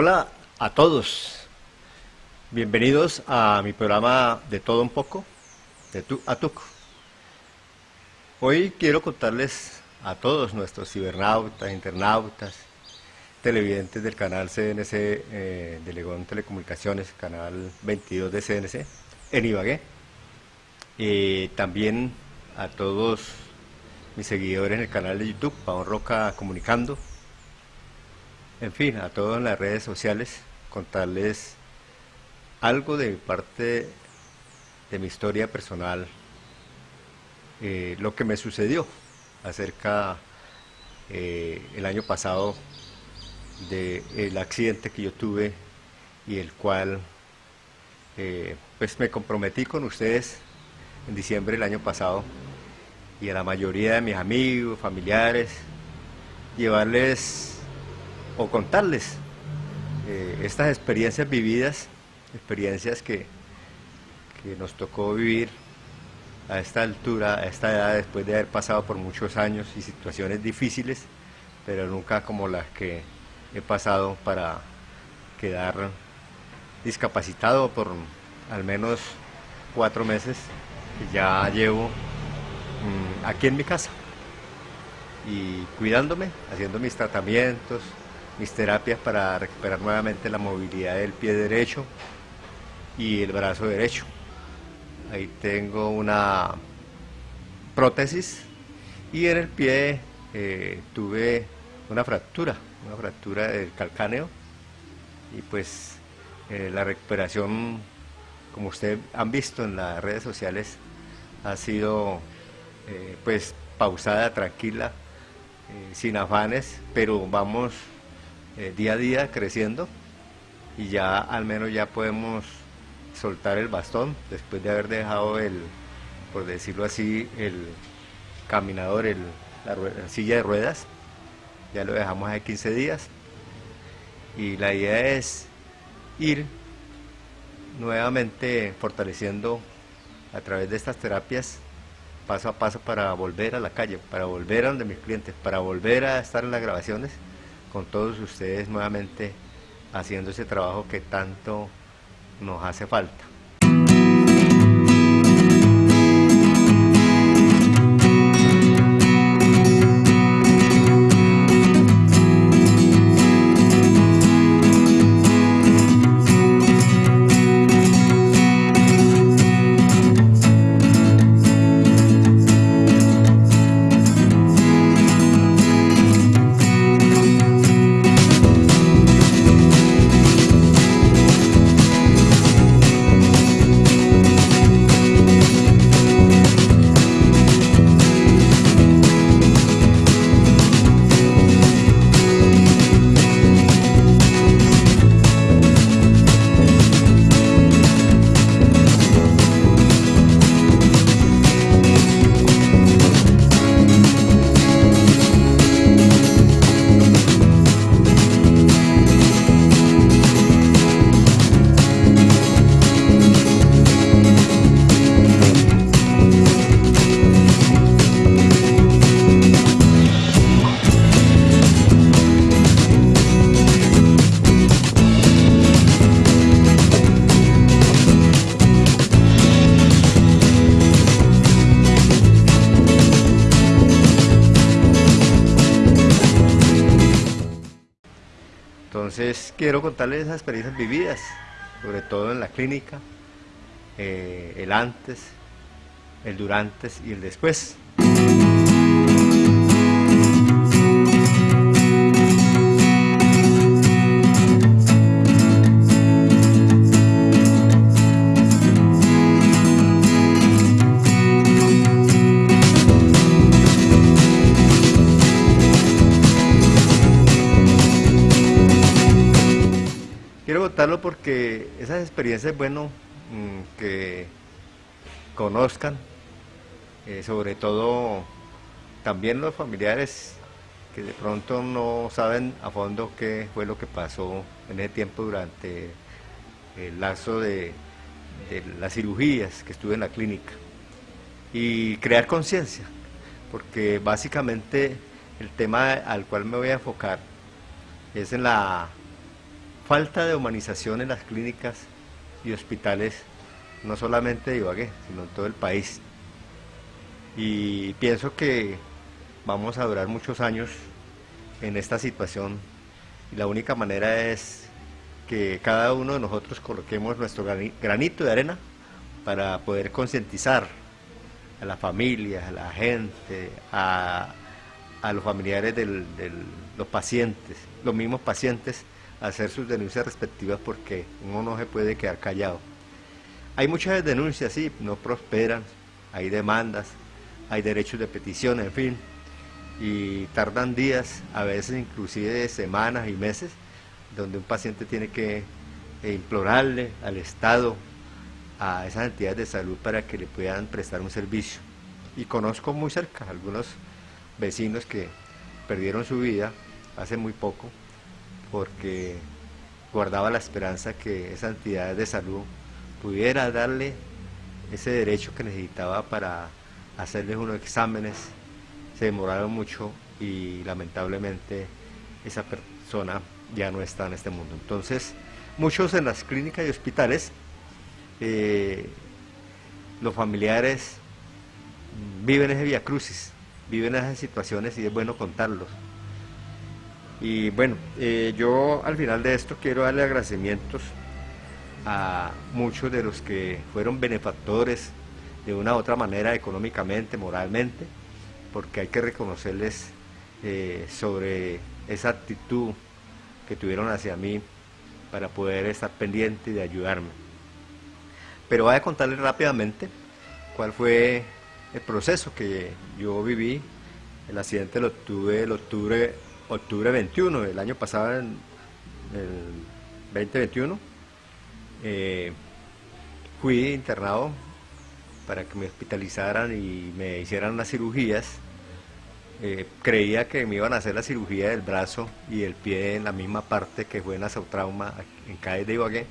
Hola a todos, bienvenidos a mi programa de todo un poco, de tu a tuco. Hoy quiero contarles a todos nuestros cibernautas, internautas, televidentes del canal CNC eh, de Legón Telecomunicaciones, canal 22 de CNC, en Ibagué. Y también a todos mis seguidores en el canal de YouTube, Pavón Roca Comunicando, en fin, a todos en las redes sociales, contarles algo de parte de mi historia personal, eh, lo que me sucedió acerca eh, el año pasado del accidente que yo tuve y el cual eh, pues me comprometí con ustedes en diciembre del año pasado y a la mayoría de mis amigos, familiares, llevarles o contarles eh, estas experiencias vividas, experiencias que, que nos tocó vivir a esta altura, a esta edad, después de haber pasado por muchos años y situaciones difíciles, pero nunca como las que he pasado para quedar discapacitado por al menos cuatro meses que ya llevo mm, aquí en mi casa. Y cuidándome, haciendo mis tratamientos, mis terapias para recuperar nuevamente la movilidad del pie derecho y el brazo derecho. Ahí tengo una prótesis y en el pie eh, tuve una fractura, una fractura del calcáneo y pues eh, la recuperación, como ustedes han visto en las redes sociales, ha sido eh, pues pausada, tranquila, sin afanes, pero vamos eh, día a día creciendo y ya al menos ya podemos soltar el bastón después de haber dejado el, por decirlo así, el caminador, el, la, silla de ruedas, ya lo dejamos hace 15 días y la idea es ir nuevamente fortaleciendo a través de estas terapias paso a paso para volver a la calle, para volver a donde mis clientes, para volver a estar en las grabaciones con todos ustedes nuevamente haciendo ese trabajo que tanto nos hace falta. Clínica, eh, el antes, el durante y el después. Esas experiencias es bueno mm, que conozcan, eh, sobre todo también los familiares que de pronto no saben a fondo qué fue lo que pasó en ese tiempo durante el lazo de las cirugías que estuve en la clínica. Y crear conciencia, porque básicamente el tema al cual me voy a enfocar es en la falta de humanización en las clínicas y hospitales, no solamente de Ibagué, sino en todo el país. Y pienso que vamos a durar muchos años en esta situación y la única manera es que cada uno de nosotros coloquemos nuestro granito de arena para poder concientizar a la familia, a la gente, a, los familiares de los pacientes, los mismos pacientes, a hacer sus denuncias respectivas porque uno no se puede quedar callado. Hay muchas denuncias, sí, no prosperan, hay demandas, hay derechos de petición, en fin, y tardan días, a veces inclusive semanas y meses, donde un paciente tiene que implorarle al Estado, a esas entidades de salud para que le puedan prestar un servicio. Y conozco muy cerca algunos vecinos que perdieron su vida hace muy poco porque guardaba la esperanza que esa entidad de salud pudiera darle ese derecho que necesitaba para hacerles unos exámenes. Se demoraron mucho y lamentablemente esa persona ya no está en este mundo. Entonces, muchos en las clínicas y hospitales, eh, los familiares viven ese via crucis, viven esas situaciones y es bueno contarlos. Y bueno, eh, yo al final de esto quiero darle agradecimientos a muchos de los que fueron benefactores de una u otra manera, económicamente, moralmente, porque hay que reconocerles eh, sobre esa actitud que tuvieron hacia mí para poder estar pendiente de ayudarme. Pero voy a contarles rápidamente cuál fue el proceso que yo viví. El accidente lo tuve el octubre, octubre 21, el año pasado, el 2021. Eh, fui internado para que me hospitalizaran y me hicieran las cirugías eh, creía que me iban a hacer la cirugía del brazo y el pie en la misma parte que fue en la trauma en CAE de Ibagué.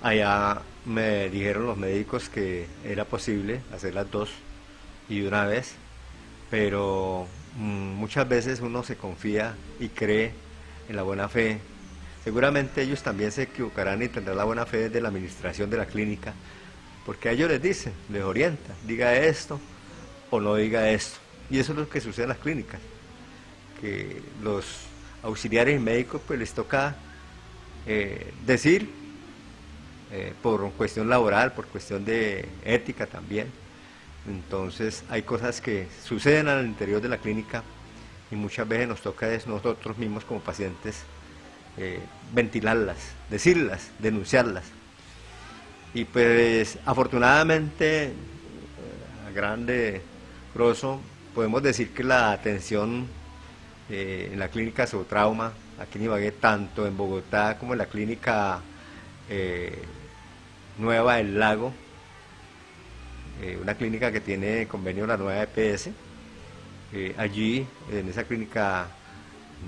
Allá me dijeron los médicos que era posible hacer las dos y una vez, pero muchas veces uno se confía y cree en la buena fe. Seguramente ellos también se equivocarán y tendrán la buena fe de la administración de la clínica, porque a ellos les dicen, les orienta, diga esto o no diga esto y eso es lo que sucede en las clínicas, que los auxiliares médicos pues les toca eh, decir, eh, por cuestión laboral, por cuestión de ética también. Entonces hay cosas que suceden al interior de la clínica y muchas veces nos toca nosotros mismos como pacientes eh, ventilarlas, decirlas, denunciarlas. Y pues afortunadamente, a grande grosso, podemos decir que la atención eh, en la clínica Trauma, aquí en Ibagué, tanto en Bogotá como en la clínica eh, Nueva del Lago, eh, una clínica que tiene convenio la nueva EPS, allí en esa clínica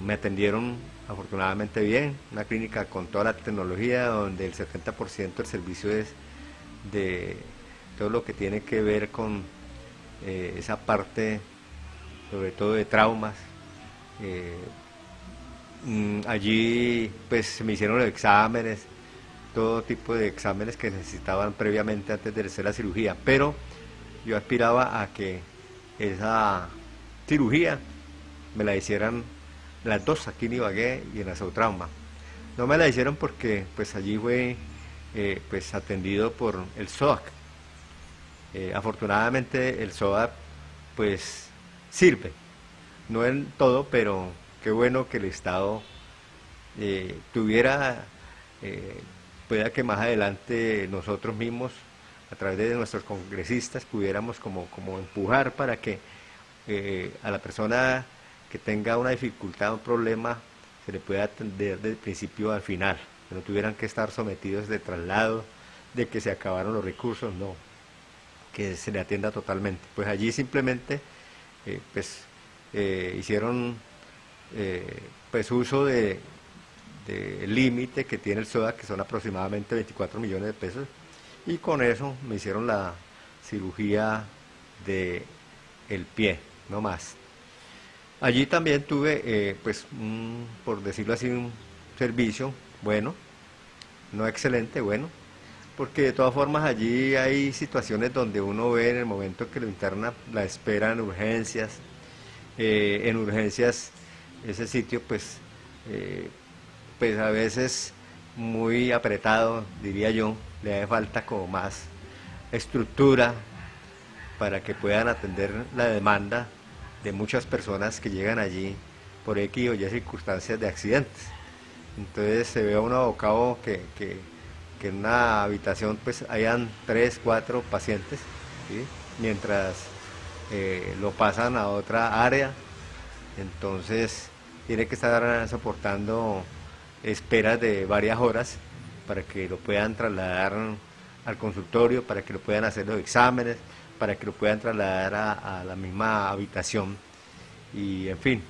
me atendieron afortunadamente bien, una clínica con toda la tecnología donde el 70% del servicio es de todo lo que tiene que ver con esa parte sobre todo de traumas. Eh, mm, allí pues me hicieron los exámenes, todo tipo de exámenes que necesitaban previamente antes de hacer la cirugía, pero yo aspiraba a que esa cirugía me la hicieran las dos aquí en Ibagué y en la Trauma. No me la hicieron porque pues allí fue eh, pues atendido por el SOAC. Eh, afortunadamente el SOAC pues sirve. No en todo, pero qué bueno que el Estado eh, tuviera, pueda que más adelante nosotros mismos, a través de nuestros congresistas, pudiéramos como, como empujar para que eh, a la persona que tenga una dificultad, un problema, se le pueda atender del principio al final, que no tuvieran que estar sometidos de traslado, de que se acabaron los recursos, no, que se le atienda totalmente. Pues allí simplemente eh, pues, eh, hicieron pues uso de, límite que tiene el SODA, que son aproximadamente 24 millones de pesos, y con eso me hicieron la cirugía de el pie, no más. Allí también tuve, pues, por decirlo así, un servicio bueno, no excelente, bueno, porque de todas formas allí hay situaciones donde uno ve en el momento que lo interna la espera en urgencias, eh, en urgencias ese sitio pues, eh, pues a veces muy apretado, diría yo, le hace falta como más estructura para que puedan atender la demanda de muchas personas que llegan allí por X o Y circunstancias de accidentes. Entonces se ve a uno abocado que, que, en una habitación pues hayan tres, cuatro pacientes, mientras eh, lo pasan a otra área, entonces tiene que estar soportando esperas de varias horas para que lo puedan trasladar al consultorio, para que lo puedan hacer los exámenes, para que lo puedan trasladar a, la misma habitación y en fin.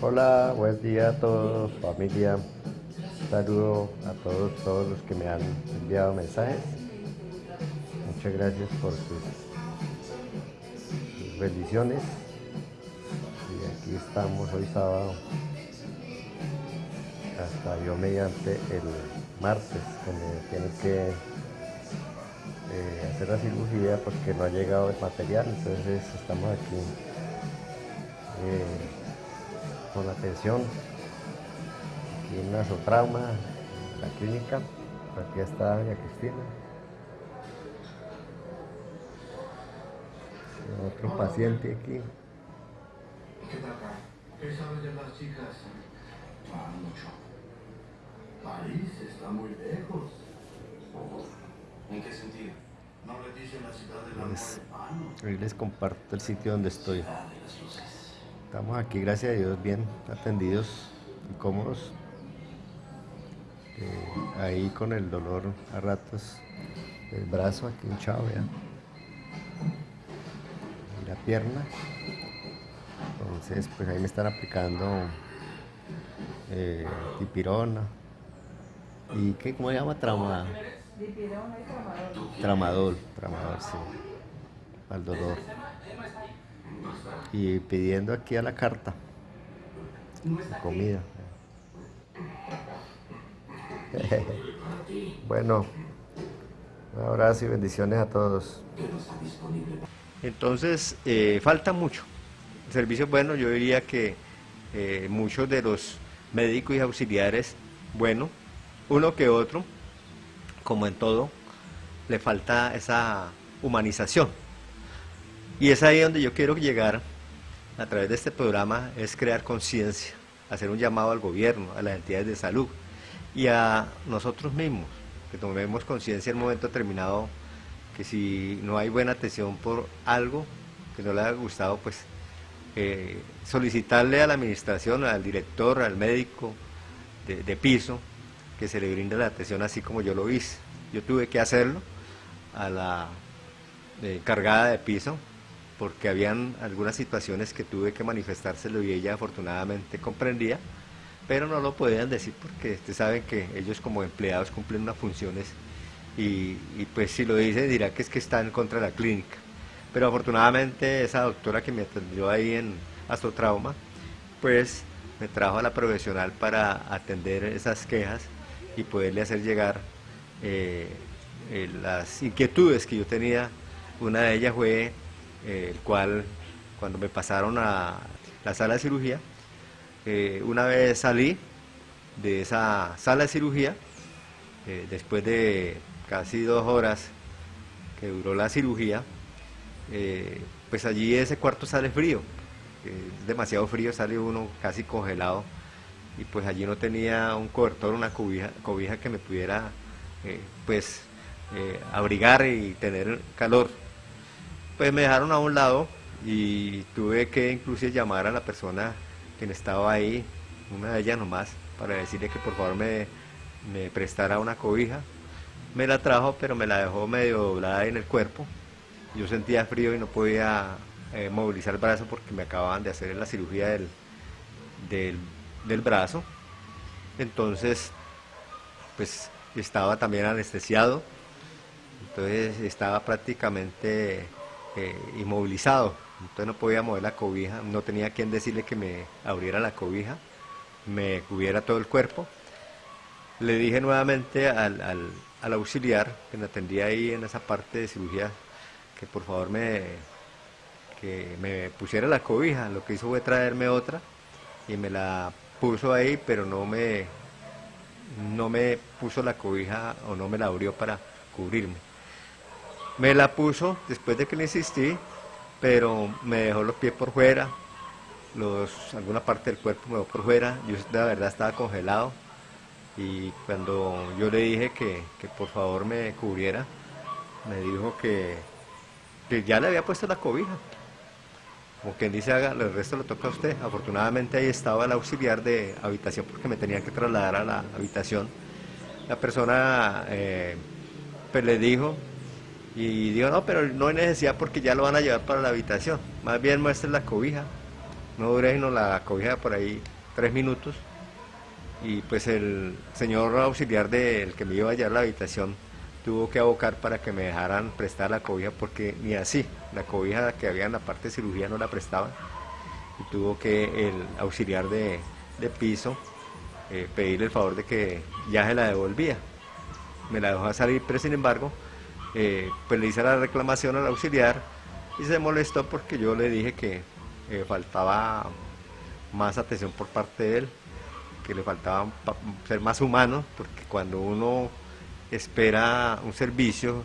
Hola, buen día a todos, familia. saludo a todos, todos los que me han enviado mensajes. Muchas gracias por sus bendiciones. Y aquí estamos hoy sábado hasta yo mediante el martes que me tienen que eh, hacer la cirugía porque no ha llegado el material entonces estamos aquí eh, con atención aquí en Nasotrauma la clínica aquí está doña Cristina otro paciente aquí ¿Qué ¿Qué sabes de las chicas? Ah, mucho. París está muy lejos. ¿En qué sentido? No le dicen la ciudad de la pues, Hoy les comparto el sitio donde estoy. Estamos aquí, gracias a Dios, bien atendidos y cómodos. Eh, ahí con el dolor a ratos del brazo aquí hinchado ya. Y la pierna. Entonces, pues ahí me están aplicando eh, tipirona, ¿Y qué? ¿Cómo se llama? Trauma... Tramadol. Tramadol, sí. Al dolor. Y pidiendo aquí a la carta. Comida. bueno, un abrazo y bendiciones a todos. Entonces, eh, falta mucho. El servicio bueno, yo diría que eh, muchos de los médicos y auxiliares, bueno, uno que otro, como en todo, le falta esa humanización. Y es ahí donde yo quiero llegar a través de este programa, es crear conciencia, hacer un llamado al gobierno, a las entidades de salud y a nosotros mismos, que tomemos conciencia en un momento determinado que si no hay buena atención por algo que no le haya gustado, pues eh, solicitarle a la administración, al director, al médico de piso, que se le brinda la atención así como yo lo hice. Yo tuve que hacerlo a la eh, cargada de piso porque habían algunas situaciones que tuve que manifestárselo y ella afortunadamente comprendía, pero no lo podían decir porque ustedes saben que ellos como empleados cumplen unas funciones y, pues si lo dice dirá que es que está en contra la clínica. Pero afortunadamente esa doctora que me atendió ahí en Astrotrauma, pues me trajo a la profesional para atender esas quejas y poderle hacer llegar eh, eh, las inquietudes que yo tenía. Una de ellas fue eh, el cual, cuando me pasaron a la sala de cirugía, una vez salí de esa sala de cirugía, después de casi dos horas que duró la cirugía, pues allí ese cuarto sale frío, demasiado frío, sale uno casi congelado y pues allí no tenía un cobertor, una cobija, cobija que me pudiera eh, pues eh, abrigar y tener calor. Pues me dejaron a un lado y tuve que incluso llamar a la persona que estaba ahí, una de ellas nomás, para decirle que por favor me, me prestara una cobija. Me la trajo, pero me la dejó medio doblada en el cuerpo. Yo sentía frío y no podía eh, movilizar el brazo porque me acababan de hacer la cirugía del, del del brazo. Entonces, pues estaba también anestesiado, entonces estaba prácticamente eh, inmovilizado, entonces no podía mover la cobija, no tenía quien decirle que me abriera la cobija, me cubriera todo el cuerpo. Le dije nuevamente al, al auxiliar que me atendía ahí en esa parte de cirugía que por favor me, que me pusiera la cobija. Lo que hizo fue traerme otra y me la puso ahí, pero no me, no me puso la cobija o no me la abrió para cubrirme. Me la puso después de que le insistí, pero me dejó los pies por fuera, alguna parte del cuerpo me dejó por fuera, yo de verdad estaba congelado y cuando yo le dije que, por favor me cubriera, me dijo que, que ya le había puesto la cobija, como quien dice, haga, el resto lo toca a usted. Afortunadamente ahí estaba el auxiliar de habitación porque me tenía que trasladar a la habitación. La persona eh, pues le dijo y dijo, no, pero no hay necesidad porque ya lo van a llevar para la habitación. Más bien muestre la cobija. No dure sino la cobija por ahí tres minutos. Y pues el señor auxiliar del que me iba a llevar a la habitación tuvo que abocar para que me dejaran prestar la cobija porque ni así, la cobija que había en la parte de cirugía no la prestaban y tuvo que el auxiliar de, piso eh, pedirle el favor de que ya se la devolvía. Me la dejó salir, pero sin embargo, eh, pues le hice la reclamación al auxiliar y se molestó porque yo le dije que eh, faltaba más atención por parte de él, que le faltaba ser más humano, porque cuando uno espera un servicio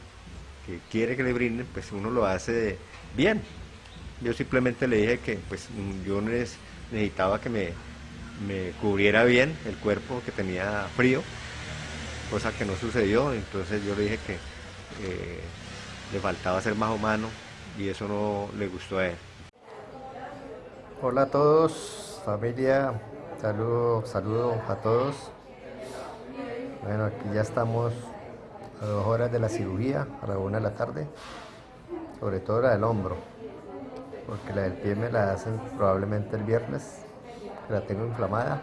que quiere que le brinden, pues uno lo hace bien. Yo simplemente le dije que pues yo necesitaba que me, cubriera bien el cuerpo, que tenía frío, cosa que no sucedió, entonces yo le dije que eh, le faltaba ser más humano y eso no le gustó a él. Hola a todos, familia, saludo, saludo a todos. Bueno, aquí ya estamos a dos horas de la cirugía, a la una de la tarde, sobre todo la del hombro, porque la del pie me la hacen probablemente el viernes, la tengo inflamada.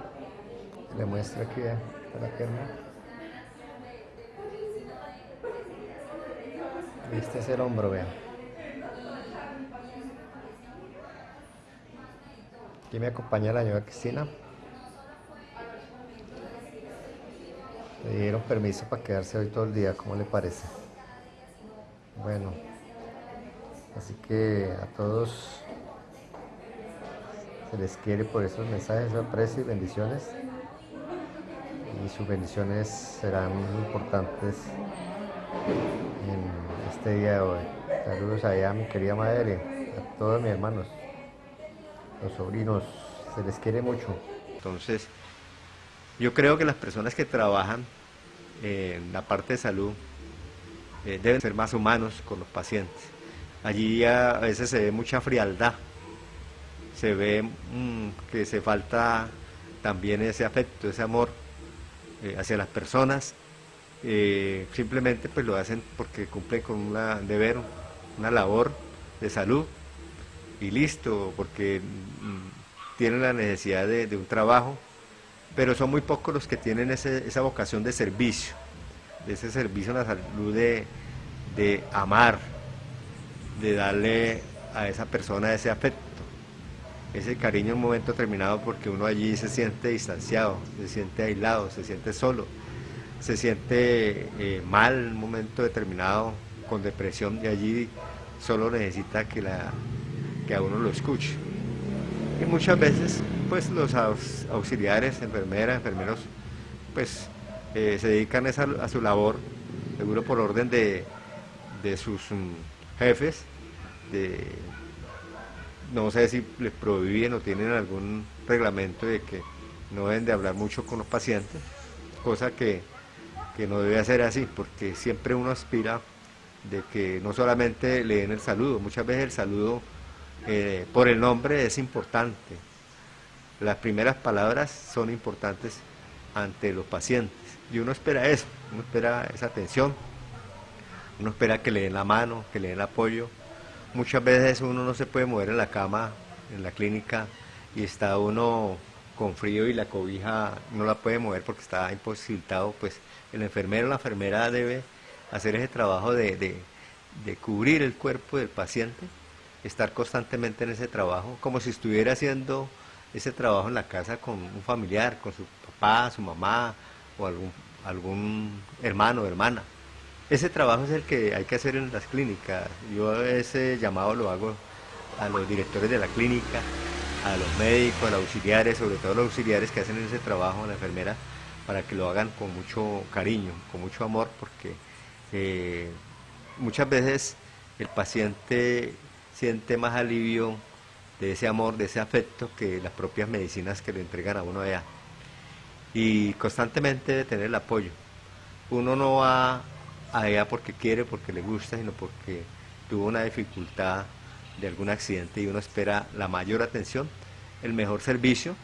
Le muestro aquí la pierna. Este es el hombro, vean. Aquí me acompaña la señora Cristina. Le dieron permiso para quedarse hoy todo el día, ¿cómo le parece? Bueno, así que a todos se les quiere por esos mensajes de aprecio y bendiciones. Y sus bendiciones serán importantes en este día de hoy. Saludos allá a mi querida madre, a todos mis hermanos, los sobrinos, se les quiere mucho. Entonces, yo creo que las personas que trabajan en la parte de salud eh, deben ser más humanos con los pacientes. Allí a veces se ve mucha frialdad, se ve mm, que se falta también ese afecto, ese amor eh, hacia las personas. Eh, simplemente pues lo hacen porque cumplen con un deber, una labor de salud y listo, porque mm, tienen la necesidad de un trabajo pero son muy pocos los que tienen esa vocación de servicio, de ese servicio en la salud de, amar, de darle a esa persona ese afecto, ese cariño en un momento determinado porque uno allí se siente distanciado, se siente aislado, se siente solo, se siente eh, mal en un momento determinado, con depresión y allí solo necesita que, la, que a uno lo escuche. Y muchas veces pues los auxiliares, enfermeras, enfermeros, pues eh, se dedican a, su labor, seguro por orden de, sus mm, jefes, no sé si les prohíben o tienen algún reglamento de que no deben de hablar mucho con los pacientes, cosa que, no debe ser así, porque siempre uno aspira de que no solamente le den el saludo, muchas veces el saludo eh, por el nombre es importante, las primeras palabras son importantes ante los pacientes. Y uno espera eso, uno espera esa atención, uno espera que le den la mano, que le den el apoyo. Muchas veces uno no se puede mover en la cama, en la clínica, y está uno con frío y la cobija no la puede mover porque está imposibilitado, pues el enfermero o la enfermera debe hacer ese trabajo de, de cubrir el cuerpo del paciente, estar constantemente en ese trabajo, como si estuviera haciendo ese trabajo en la casa con un familiar, con su papá, su mamá o algún, algún hermano o hermana. Ese trabajo es el que hay que hacer en las clínicas. Yo ese llamado lo hago a los directores de la clínica, a los médicos, a los auxiliares, sobre todo los auxiliares que hacen ese trabajo, a la enfermera, para que lo hagan con mucho cariño, con mucho amor, porque eh, muchas veces el paciente siente más alivio de ese amor, de ese afecto que las propias medicinas que le entregan a uno allá. Y constantemente tener el apoyo. Uno no va allá porque quiere, porque le gusta, sino porque tuvo una dificultad de algún accidente y uno espera la mayor atención, el mejor servicio,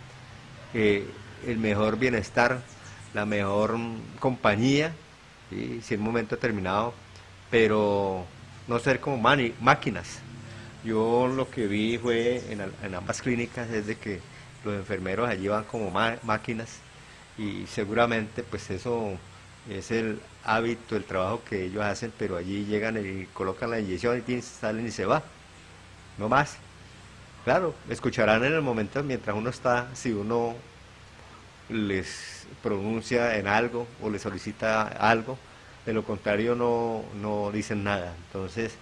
eh, el mejor bienestar, la mejor compañía, si en un momento determinado, pero no ser como máquinas. Yo lo que vi fue en, ambas clínicas es de que los enfermeros allí van como máquinas y seguramente pues eso es el hábito, el trabajo que ellos hacen, pero allí llegan y colocan la inyección y salen y se va no más. Claro, escucharán en el momento mientras uno está, si uno les pronuncia en algo o les solicita algo, de lo contrario no, no dicen nada. Entonces,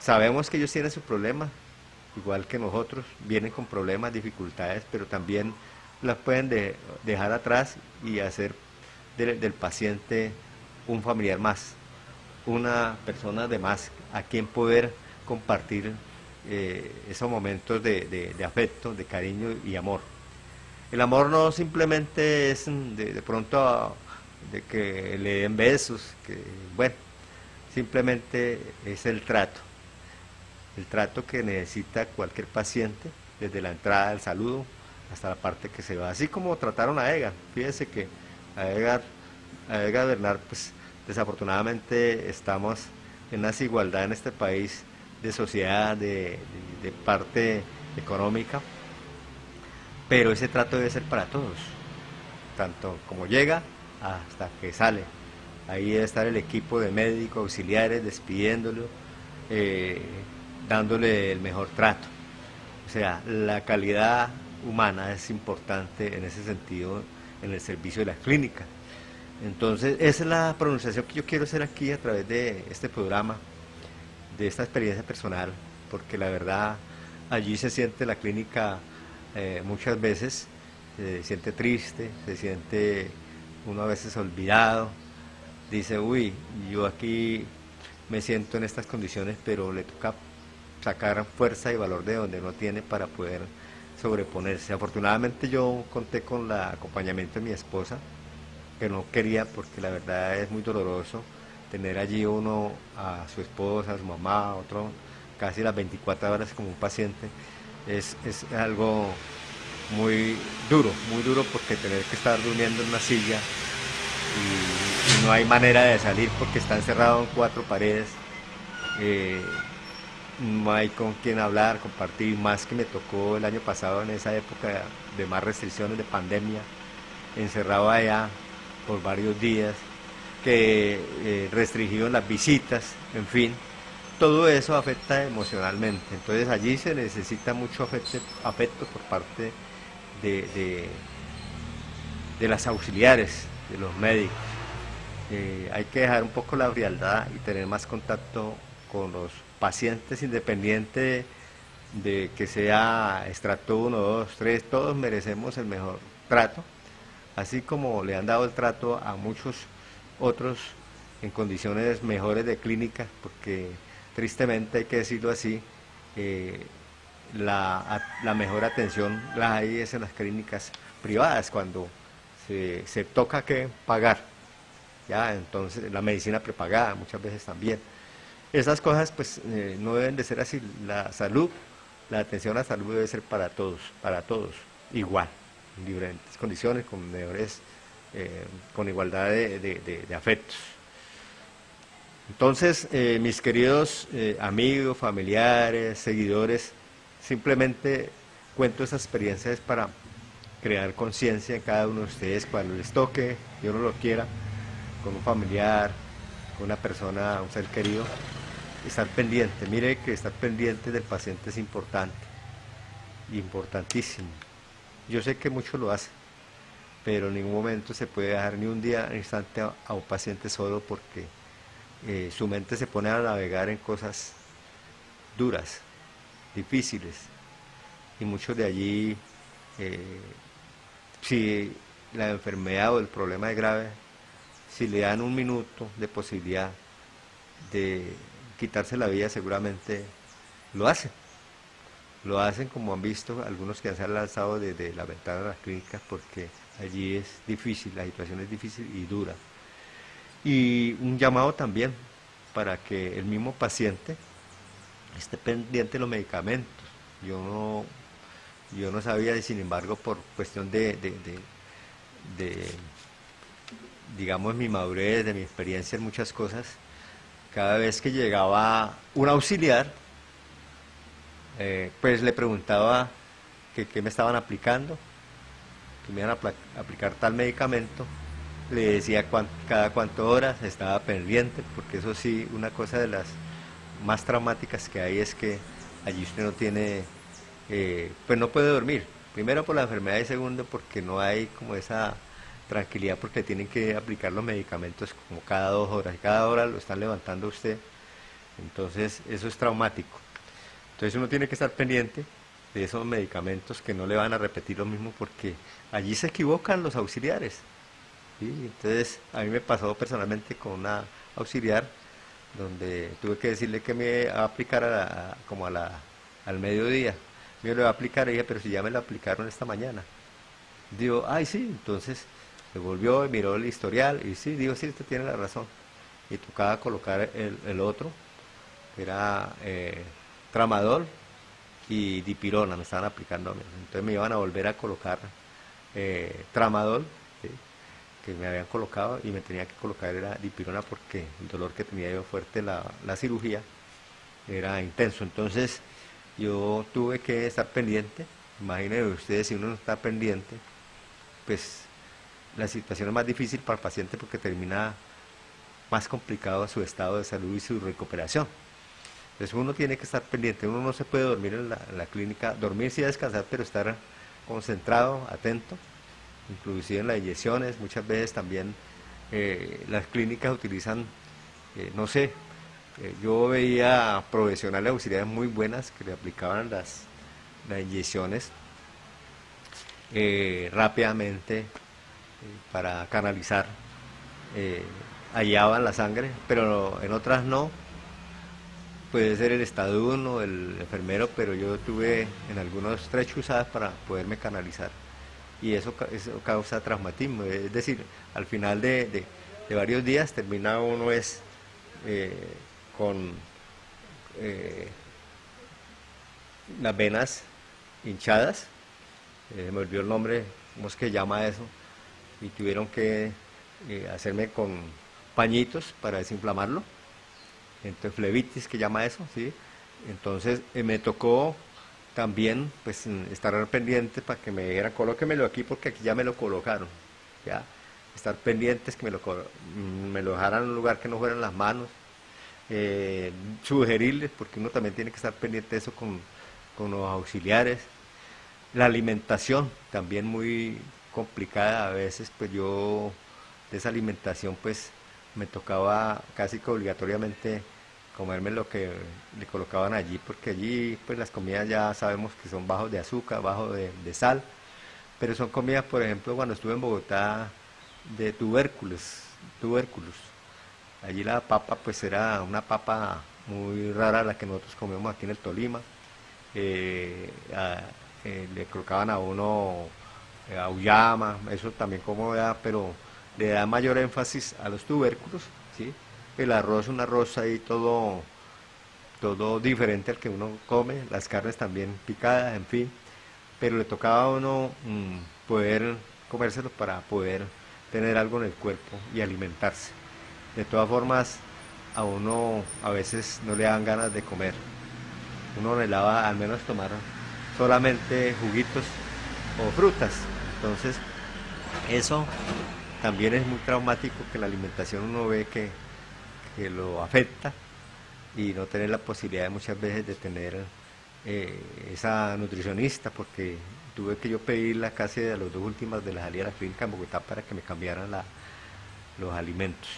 sabemos que ellos tienen su problema, igual que nosotros, vienen con problemas, dificultades, pero también las pueden dejar atrás y hacer del paciente un familiar más, una persona de más a quien poder compartir eh, esos momentos de, afecto, de cariño y amor. El amor no simplemente es de, pronto de que le den besos, que bueno, simplemente es el trato, el trato que necesita cualquier paciente, desde la entrada del saludo hasta la parte que se va, así como trataron a Edgar, fíjense que a Edgar, a Bernard, pues desafortunadamente estamos en una desigualdad en este país de sociedad, de, parte económica, pero ese trato debe ser para todos, tanto como llega hasta que sale. Ahí debe estar el equipo de médicos, auxiliares, despidiéndolo, eh, dándole el mejor trato. O sea, la calidad humana es importante en ese sentido en el servicio de la clínica. Entonces, esa es la pronunciación que yo quiero hacer aquí a través de este programa de esta experiencia personal, porque la verdad allí se siente la clínica eh, muchas veces, se siente triste, se siente uno a veces olvidado, dice, uy, yo aquí me siento en estas condiciones, pero le toca sacar fuerza y valor de donde no tiene para poder sobreponerse. Afortunadamente yo conté con el acompañamiento de mi esposa, que no quería porque la verdad es muy doloroso tener allí uno a su esposa, a su mamá, otro casi las 24 horas como un paciente, es, algo muy duro, muy duro porque tener que estar durmiendo en una silla y, no hay manera de salir porque está encerrado en cuatro paredes, eh, no hay con quien hablar, compartir, más que me tocó el año pasado en esa época de más restricciones de pandemia, encerrado allá por varios días que eh, las visitas, en fin, todo eso afecta emocionalmente. Entonces allí se necesita mucho afecto, afecto por parte de, de, las auxiliares, de los médicos. Eh, hay que dejar un poco la frialdad y tener más contacto con los pacientes independiente de que sea estrato 1, 2, 3, todos merecemos el mejor trato, así como le han dado el trato a muchos otros en condiciones mejores de clínica, porque tristemente hay que decirlo así, eh, la, mejor atención la hay es en las clínicas privadas, cuando se, toca que pagar, ya entonces la medicina prepagada muchas veces también. Esas cosas pues eh, no deben de ser así, la salud, la atención a la salud debe ser para todos, para todos, igual, en diferentes condiciones, con mejores eh, con igualdad de, afectos. Entonces, eh, mis queridos amigos, familiares, seguidores, simplemente cuento esas experiencias para crear conciencia en cada uno de ustedes cuando les toque, yo no lo quiera, con un familiar, una persona, un ser querido, estar pendiente. Mire que estar pendiente del paciente es importante, importantísimo. Yo sé que muchos lo hacen, pero en ningún momento se puede dejar ni un día, ni instante a, un paciente solo porque eh, su mente se pone a navegar en cosas duras, difíciles, y muchos de allí, eh, si la enfermedad o el problema es grave, si le dan un minuto de posibilidad de quitarse la vida, seguramente lo hacen. Lo hacen como han visto algunos que se han lanzado desde la ventana de las clínicas porque allí es difícil, la situación es difícil y dura. Y un llamado también para que el mismo paciente esté pendiente de los medicamentos. Yo no, yo no sabía y sin embargo por cuestión de, de digamos, mi madurez, de mi experiencia en muchas cosas, cada vez que llegaba un auxiliar, eh, pues le preguntaba qué me estaban aplicando, que me iban a aplicar tal medicamento, le decía cada cuántas horas estaba pendiente, porque eso sí, una cosa de las más traumáticas que hay es que allí usted no tiene, eh, pues no puede dormir, primero por la enfermedad y segundo porque no hay como esa tranquilidad porque tienen que aplicar los medicamentos como cada dos horas y cada hora lo están levantando usted. Entonces eso es traumático. Entonces uno tiene que estar pendiente de esos medicamentos que no le van a repetir lo mismo porque allí se equivocan los auxiliares. Entonces a mí me pasó personalmente con una auxiliar donde tuve que decirle que me va a aplicar como a la, al mediodía. Me lo va a aplicar ella, pero si ya me lo aplicaron esta mañana. Digo, ay sí, entonces se volvió y miró el historial y sí, digo, sí, usted tiene la razón. Y tocaba colocar el, otro, que era eh, tramadol y dipirona, me estaban aplicando a mí. Entonces me iban a volver a colocar eh, tramadol, que me habían colocado, y me tenía que colocar era dipirona porque el dolor que tenía yo fuerte, la, la cirugía, era intenso. Entonces yo tuve que estar pendiente, imagínense ustedes si uno no está pendiente, pues la situación es más difícil para el paciente porque termina más complicado su estado de salud y su recuperación. Entonces uno tiene que estar pendiente, uno no se puede dormir en la, clínica, dormir sí descansar, pero estar concentrado, atento, inclusive en las inyecciones, muchas veces también eh, las clínicas utilizan, eh, no sé, eh, yo veía profesionales auxiliares muy buenas que le aplicaban las, las inyecciones rápidamente para canalizar, eh, hallaban la sangre, pero en otras no. Puede ser el estaduno, el enfermero, pero yo tuve en algunos tres chuzadas para poderme canalizar. Y eso, causa traumatismo. Es decir, al final de, varios días termina uno es eh, con eh, las venas hinchadas. me olvidó el nombre, ¿cómo es que llama eso? Y tuvieron que eh, hacerme con pañitos para desinflamarlo, entonces flebitis que llama eso, ¿sí? Entonces eh, me tocó también pues estar pendiente para que me dijeran colóquemelo aquí porque aquí ya me lo colocaron, ya estar pendientes que me lo, mm, me lo dejaran en un lugar que no fueran las manos, eh, sugerirles, porque uno también tiene que estar pendiente de eso con, con los auxiliares, la alimentación también muy complicada a veces, pues yo de esa alimentación pues me tocaba casi que obligatoriamente comerme lo que le colocaban allí, porque allí pues las comidas ya sabemos que son bajos de azúcar, bajos de, sal, pero son comidas, por ejemplo, cuando estuve en Bogotá, de tubérculos, tubérculos. Allí la papa pues era una papa muy rara la que nosotros comemos aquí en el Tolima. Eh, eh, le colocaban a uno auyama, eso también como da, pero le da mayor énfasis a los tubérculos, ¿sí? El arroz un arroz ahí todo, todo diferente al que uno come, las carnes también picadas, en fin, pero le tocaba a uno mm, poder comérselo para poder tener algo en el cuerpo y alimentarse. De todas formas, a uno a veces no le dan ganas de comer. Uno anhelaba al menos tomar solamente juguitos o frutas, entonces, eso también es muy traumático que la alimentación uno ve que, lo afecta y no tener la posibilidad muchas veces de tener eh, esa nutricionista porque tuve que yo pedirla casi de las dos últimas de la salida de la clínica en Bogotá para que me cambiaran los alimentos.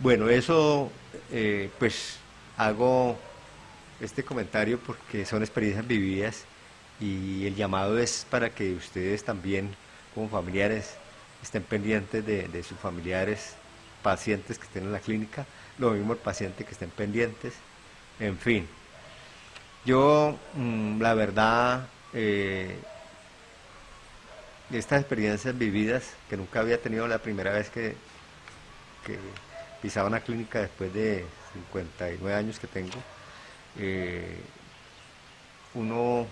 Bueno, eso eh, pues hago este comentario porque son experiencias vividas y el llamado es para que ustedes también como familiares estén pendientes de, sus familiares, pacientes que estén en la clínica, lo mismo el paciente que estén pendientes, en fin. Yo, mm, la verdad, eh, estas experiencias vividas, que nunca había tenido la primera vez que, que pisaba una clínica después de 59 años que tengo, eh, uno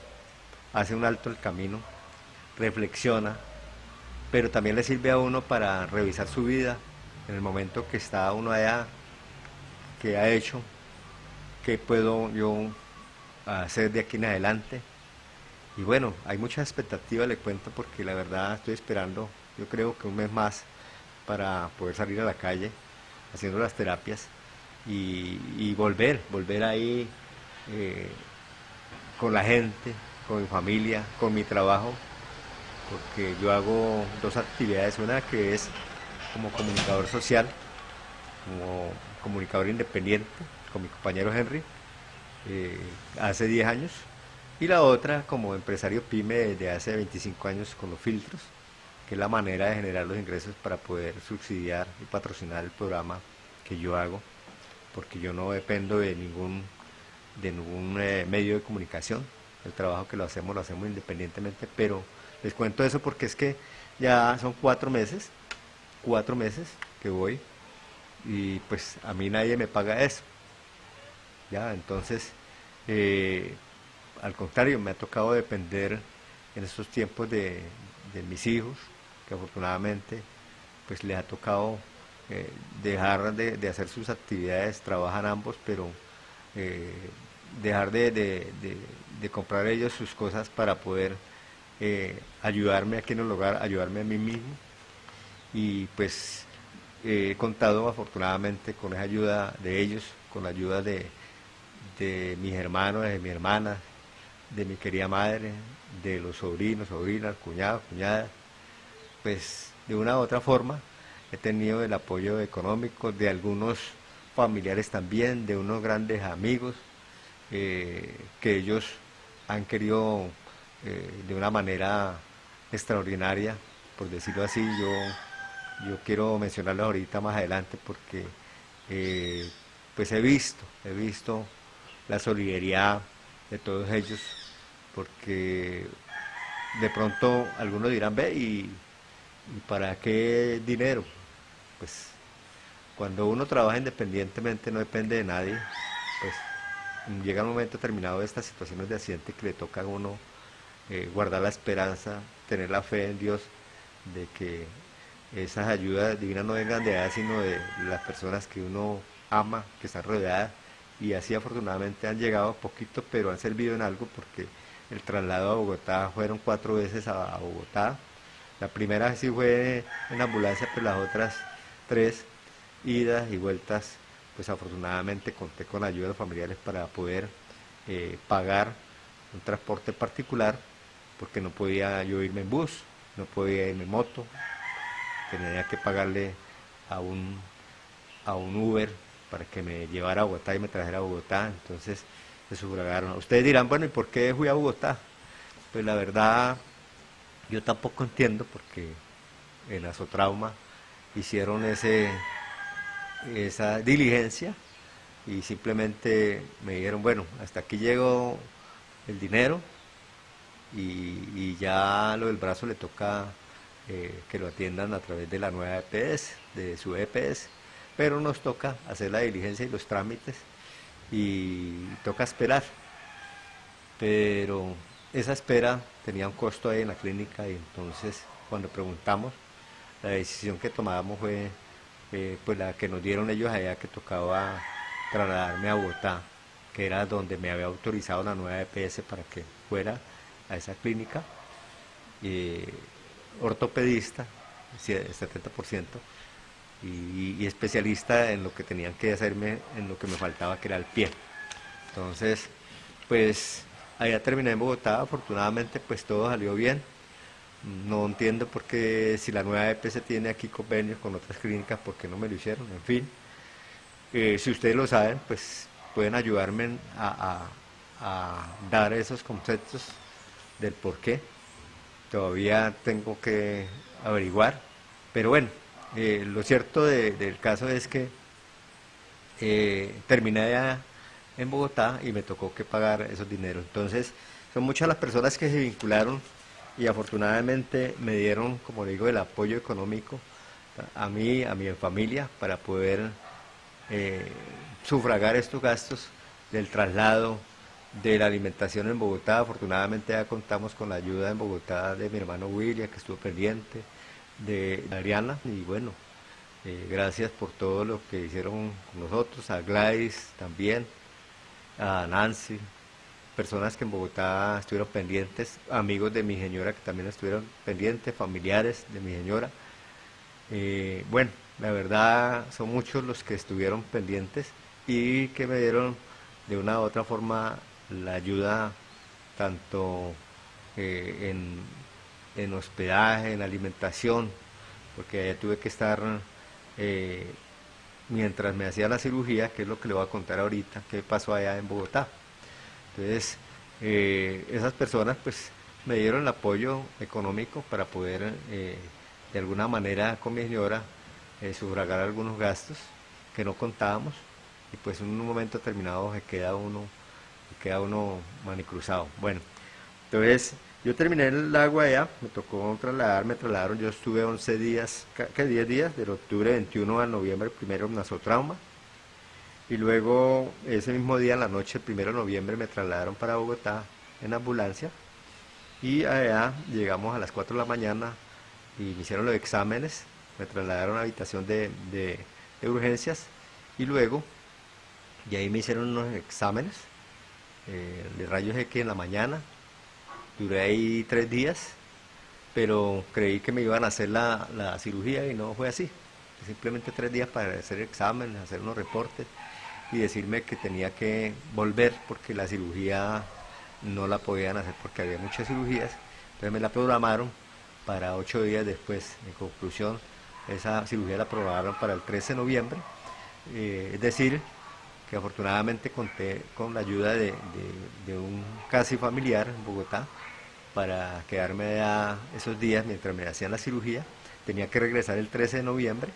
hace un alto el camino, reflexiona, pero también le sirve a uno para revisar su vida en el momento que está uno allá, que ha hecho, qué puedo yo hacer de aquí en adelante. Y bueno, hay muchas expectativas, le cuento, porque la verdad estoy esperando, yo creo que un mes más para poder salir a la calle haciendo las terapias y, volver, volver ahí eh, con la gente, con mi familia, con mi trabajo, porque yo hago dos actividades, una que es como comunicador social, como comunicador independiente, con mi compañero Henry, eh, hace 10 años, y la otra como empresario pyme desde hace 25 años con los filtros, que es la manera de generar los ingresos para poder subsidiar y patrocinar el programa que yo hago, porque yo no dependo de ningún, de ningún eh, medio de comunicación, el trabajo que lo hacemos lo hacemos independientemente, pero les cuento eso porque es que ya son cuatro meses, cuatro meses que voy y pues a mí nadie me paga eso. Ya, entonces, eh, al contrario, me ha tocado depender en estos tiempos de, mis hijos, que afortunadamente pues les ha tocado eh, dejar de, hacer sus actividades, trabajan ambos, pero eh, dejar de, comprar ellos sus cosas para poder eh, ayudarme aquí en el hogar, ayudarme a mí mismo. Y pues he contado afortunadamente con esa ayuda de ellos, con la ayuda de, mis hermanos, de mi hermana, de mi querida madre, de los sobrinos, sobrinas, cuñados, cuñadas. Pues de una u otra forma he tenido el apoyo económico de algunos familiares también, de unos grandes amigos, eh, que ellos han querido eh, de una manera extraordinaria, por decirlo así, yo, yo quiero mencionarlo ahorita más adelante porque eh, pues he visto, he visto la solidaridad de todos ellos, porque de pronto algunos dirán, ve, ¿y, ¿y para qué dinero? Pues cuando uno trabaja independientemente no depende de nadie, pues llega un momento terminado de estas situaciones de accidente que le toca a uno eh, guardar la esperanza, tener la fe en Dios de que esas ayudas divinas no vengan de allá, sino de las personas que uno ama, que están rodeadas, y así afortunadamente han llegado poquito, pero han servido en algo porque el traslado a Bogotá fueron cuatro veces a, Bogotá. La primera sí fue en ambulancia, pero las otras tres idas y vueltas pues afortunadamente conté con ayuda de familiares para poder eh, pagar un transporte particular, porque no podía yo irme en bus, no podía irme en moto, tenía que pagarle a un, a un Uber para que me llevara a Bogotá y me trajera a Bogotá, entonces se sufragaron. Ustedes dirán, bueno, ¿y por qué fui a Bogotá? Pues la verdad, yo tampoco entiendo, porque en Azotrauma hicieron ese esa diligencia y simplemente me dijeron, bueno, hasta aquí llegó el dinero y, ya lo del brazo le toca eh, que lo atiendan a través de la nueva EPS, de su EPS, pero nos toca hacer la diligencia y los trámites y toca esperar. Pero esa espera tenía un costo ahí en la clínica y entonces cuando preguntamos, la decisión que tomábamos fue eh, pues la que nos dieron ellos allá que tocaba trasladarme a Bogotá, que era donde me había autorizado la nueva EPS para que fuera a esa clínica, eh, ortopedista, 70%, y, y, especialista en lo que tenían que hacerme, en lo que me faltaba, que era el pie. Entonces, pues allá terminé en Bogotá, afortunadamente pues todo salió bien. No entiendo por qué si la nueva EPS tiene aquí convenios con otras clínicas, ¿por qué no me lo hicieron? En fin, eh, si ustedes lo saben, pues pueden ayudarme a, dar esos conceptos del por qué. Todavía tengo que averiguar, pero bueno, eh, lo cierto del caso es que eh, terminé en Bogotá y me tocó que pagar esos dineros. Entonces, son muchas las personas que se vincularon y afortunadamente me dieron, como digo, el apoyo económico a mí, a mi familia, para poder eh, sufragar estos gastos del traslado, de la alimentación en Bogotá. Afortunadamente ya contamos con la ayuda en Bogotá de mi hermano William, que estuvo pendiente, de Adriana, y bueno, eh, gracias por todo lo que hicieron con nosotros, a Gladys también, a Nancy, personas que en Bogotá estuvieron pendientes, amigos de mi señora que también estuvieron pendientes, familiares de mi señora. Eh, bueno, la verdad son muchos los que estuvieron pendientes y que me dieron de una u otra forma la ayuda tanto eh, en, hospedaje, en alimentación, porque tuve que estar eh, mientras me hacía la cirugía, que es lo que le voy a contar ahorita, qué pasó allá en Bogotá. Entonces, eh, esas personas pues me dieron el apoyo económico para poder de alguna manera con mi señora sufragar algunos gastos que no contábamos y pues en un momento determinado se queda uno, se queda uno manicruzado. Bueno, entonces yo terminé el agua allá, me tocó trasladar, me trasladaron, yo estuve 11 días, ¿qué 10 días? Del octubre 21 al noviembre primero en nasotrauma. Y luego ese mismo día, en la noche, el primero de noviembre, me trasladaron para Bogotá en ambulancia. Y allá llegamos a las 4 de la mañana y me hicieron los exámenes, me trasladaron a la habitación de, de, de urgencias y luego y ahí me hicieron unos exámenes eh, de rayos X en la mañana. Duré ahí tres días, pero creí que me iban a hacer la, cirugía y no fue así. Simplemente tres días para hacer exámenes, hacer unos reportes y decirme que tenía que volver porque la cirugía no la podían hacer porque había muchas cirugías. Entonces me la programaron para ocho días después. En conclusión, esa cirugía la programaron para el 13 de noviembre. Eh, es decir, que afortunadamente conté con la ayuda de, un casi familiar en Bogotá para quedarme esos días mientras me hacían la cirugía. Tenía que regresar el 13 de noviembre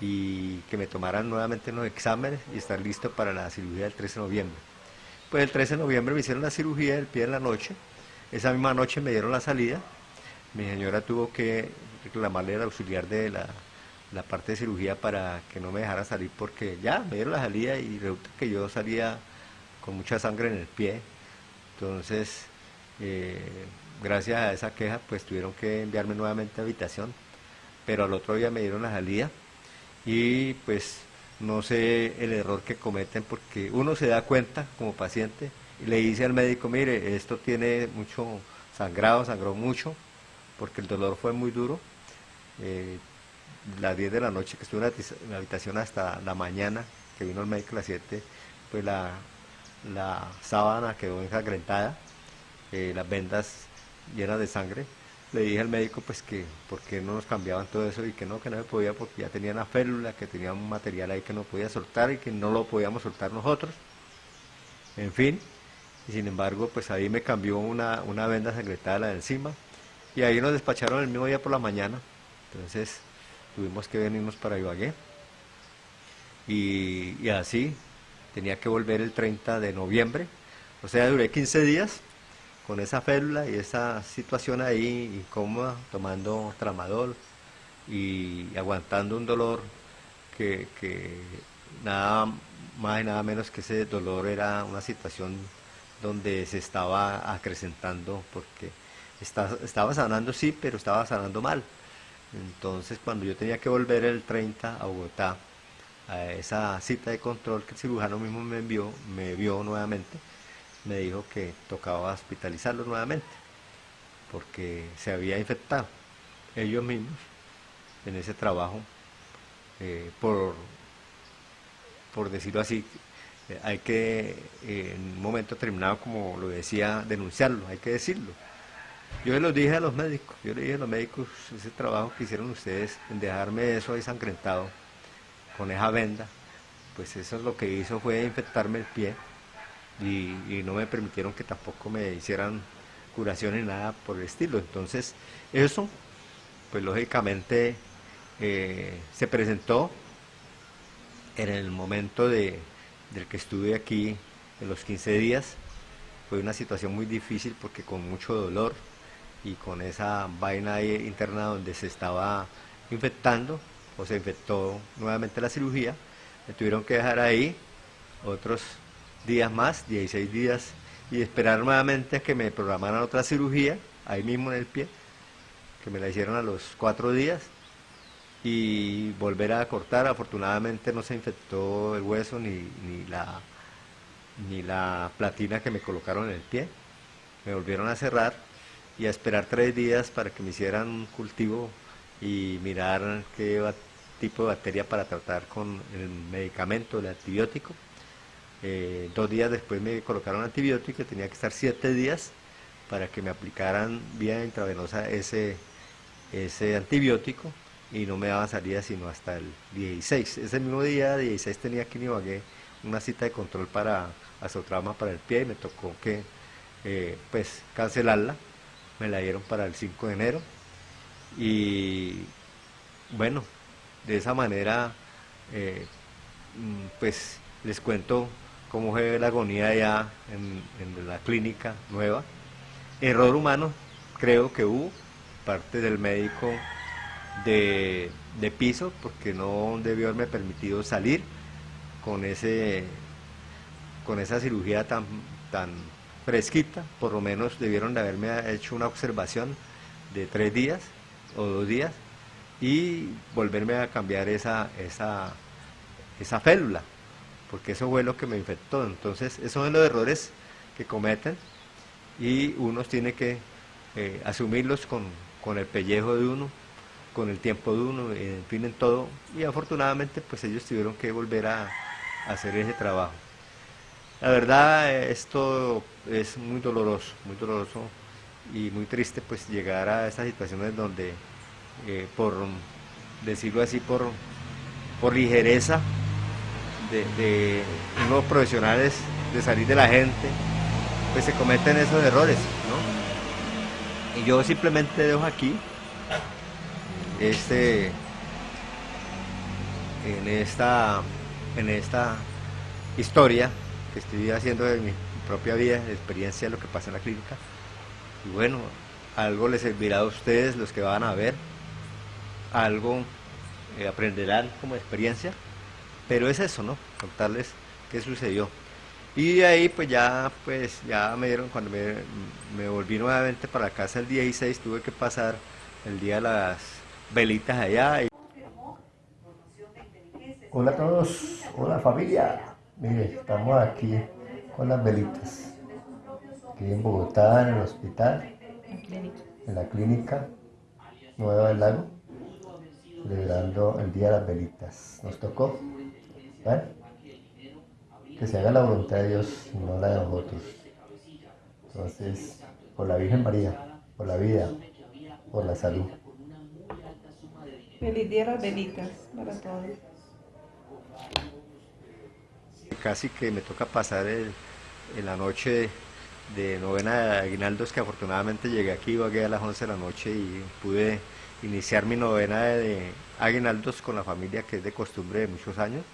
y que me tomaran nuevamente los exámenes y estar listo para la cirugía del 13 de noviembre. Pues el 13 de noviembre me hicieron la cirugía del pie en la noche. Esa misma noche me dieron la salida. Mi señora tuvo que reclamarle al auxiliar de la la parte de cirugía para que no me dejara salir porque ya me dieron la salida y resulta que yo salía con mucha sangre en el pie. Entonces, eh, gracias a esa queja, pues tuvieron que enviarme nuevamente a habitación, pero al otro día me dieron la salida y pues no sé el error que cometen porque uno se da cuenta como paciente y le dice al médico, mire, esto tiene mucho sangrado, sangró mucho porque el dolor fue muy duro. Eh, las 10 de la noche que estuve en la habitación hasta la mañana, que vino el médico a las 7, pues la, la sábana quedó ensangrentada, eh, las vendas llenas de sangre. Le dije al médico pues que por qué no nos cambiaban todo eso y que no, que no se podía porque ya tenía una férula, que tenía un material ahí que no podía soltar y que no lo podíamos soltar nosotros. En fin, y sin embargo pues ahí me cambió una, una venda sangrentada la de encima y ahí nos despacharon el mismo día por la mañana. Entonces tuvimos que venirnos para Ibagué. Y, así, tenía que volver el 30 de noviembre. O sea, duré 15 días con esa férula y esa situación ahí incómoda, tomando tramadol y aguantando un dolor que, nada más y nada menos que ese dolor era una situación donde se estaba acrecentando porque estaba sanando sí, pero estaba sanando mal. Entonces, cuando yo tenía que volver el 30 a Bogotá, a esa cita de control que el cirujano mismo me envió, me vio nuevamente, me dijo que tocaba hospitalizarlo nuevamente, porque se había infectado ellos mismos en ese trabajo, eh, por, por decirlo así, eh, hay que en un momento terminado, como lo decía, denunciarlo, hay que decirlo. Yo lo dije a los médicos, yo le dije a los médicos ese trabajo que hicieron ustedes en dejarme eso ahí sangrentado con esa venda, pues eso es lo que hizo fue infectarme el pie y, no me permitieron que tampoco me hicieran curación ni nada por el estilo. Entonces, eso, pues lógicamente eh, se presentó en el momento de, del que estuve aquí en los 15 días. Fue una situación muy difícil porque con mucho dolor y con esa vaina interna donde se estaba infectando o se infectó nuevamente la cirugía, me tuvieron que dejar ahí otros días más, 16 días, y esperar nuevamente a que me programaran otra cirugía, ahí mismo en el pie, que me la hicieron a los cuatro días, y volver a cortar. Afortunadamente no se infectó el hueso ni, ni, la, ni la platina que me colocaron en el pie. Me volvieron a cerrar y a esperar tres días para que me hicieran un cultivo y mirar qué tipo de bacteria para tratar con el medicamento, el antibiótico. Eh, dos días después me colocaron antibiótico y tenía que estar siete días para que me aplicaran vía intravenosa ese, ese antibiótico y no me daban salida sino hasta el 16. Ese mismo día, 16, tenía aquí en una cita de control para azotrauma para el pie y me tocó que eh, pues cancelarla. Me la dieron para el 5 de enero y bueno, de esa manera eh, mm, pues les cuento cómo fue la agonía allá en, la clínica nueva. Error humano, creo que hubo, parte del médico de, piso porque no debió haberme permitido salir con ese con esa cirugía tan, tan fresquita, por lo menos debieron de haberme hecho una observación de tres días o dos días y volverme a cambiar esa, esa, esa félula, porque eso fue lo que me infectó. Entonces, esos son los errores que cometen y uno tiene que eh, asumirlos con, con el pellejo de uno con el tiempo de uno, en fin, en todo, y afortunadamente pues ellos tuvieron que volver a, hacer ese trabajo. La verdad, esto es muy doloroso, muy doloroso y muy triste pues llegar a esas situaciones donde, eh, por decirlo así, por, por ligereza de, de unos profesionales de salir de la gente, pues se cometen esos errores, ¿no? Y yo simplemente dejo aquí este, en, esta, en esta historia que estoy haciendo de mi propia vida, de experiencia de lo que pasa en la clínica. Y bueno, algo les servirá a ustedes, los que van a ver, algo eh, aprenderán como experiencia, pero es eso, ¿no? Contarles qué sucedió. Y de ahí pues ya, pues ya me dieron, cuando me, me volví nuevamente para casa el día 16, tuve que pasar el día de las velitas allá. Hola a todos, hola familia. Mire, estamos aquí con las velitas. Aquí en Bogotá, en el hospital, en la clínica Nueva del Lago, celebrando el Día de las Velitas. Nos tocó, Que se haga la voluntad de Dios y no la de nosotros. Entonces, por la Virgen María, por la vida, por la salud. Feliz día las velitas para todos. Casi que me toca pasar el, en la noche de novena de aguinaldos que afortunadamente llegué aquí, vagué a las 11 de la noche y pude iniciar mi novena de aguinaldos con la familia que es de costumbre de muchos años